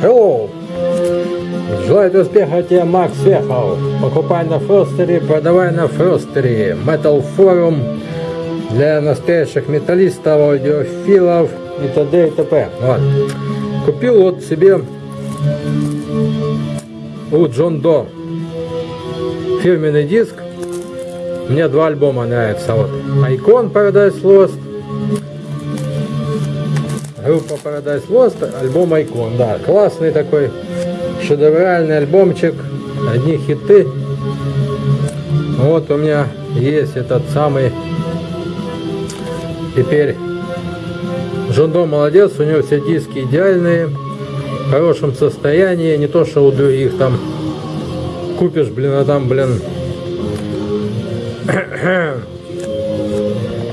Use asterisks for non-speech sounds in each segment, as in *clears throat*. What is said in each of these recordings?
Hello! Желаю успеха тебе, Макс Вехов. Покупай на Фростере, продавай на Фростере. Metal Forum для настоящих металлистов, аудиофилов и т.д. и т.п. Вот. Купил вот себе у Джон До фирменный диск. Мне два альбома нравятся. Вот. Icon Paradise Lost группа Paradise Lost, альбом Icon, да, классный такой, шедевральный альбомчик, одни хиты. Вот у меня есть этот самый, теперь, Жондо молодец, у него все диски идеальные, в хорошем состоянии, не то что у других там купишь, блин, а там, блин, *clears throat*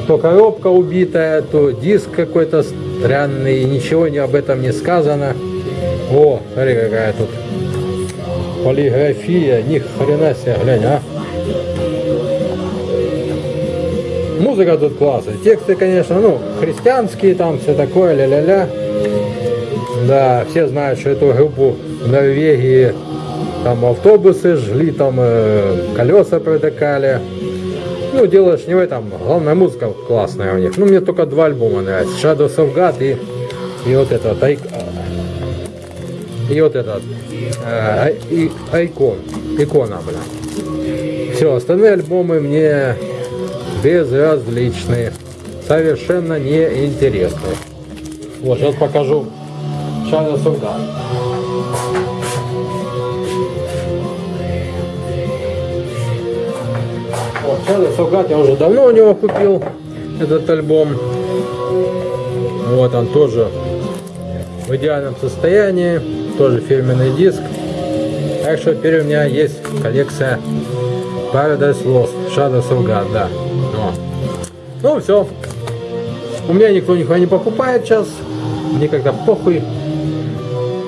то коробка убитая, то диск какой-то странный, ничего не об этом не сказано. О, смотри какая тут полиграфия, ни хрена себе, глянь, а. Музыка тут классная, тексты, конечно, ну, христианские там, все такое, ля-ля-ля. Да, все знают, что эту группу в Норвегии там автобусы жгли, там э, колеса протекали. Ну, дело ж не в этом. Главная музыка классная у них. Ну, мне только два альбома нравятся. Shadows of God и, и вот этот. Ай, и вот этот. Э, и, Айкон. Икона, бля. Все, остальные альбомы мне безразличные. Совершенно неинтересные. Вот, сейчас покажу Shadows of God. Shadow Солгат я уже давно у него купил этот альбом. Вот он тоже в идеальном состоянии, тоже фирменный диск. Так что теперь у меня есть коллекция Paradise Lost, Shadow God, да. Но. Ну все. У меня никто никого не покупает сейчас. Мне когда похуй.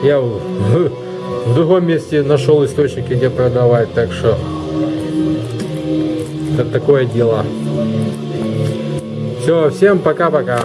Я в, *laughs* в другом месте нашел источники, где продавать, так что это такое дело. Все, всем пока-пока.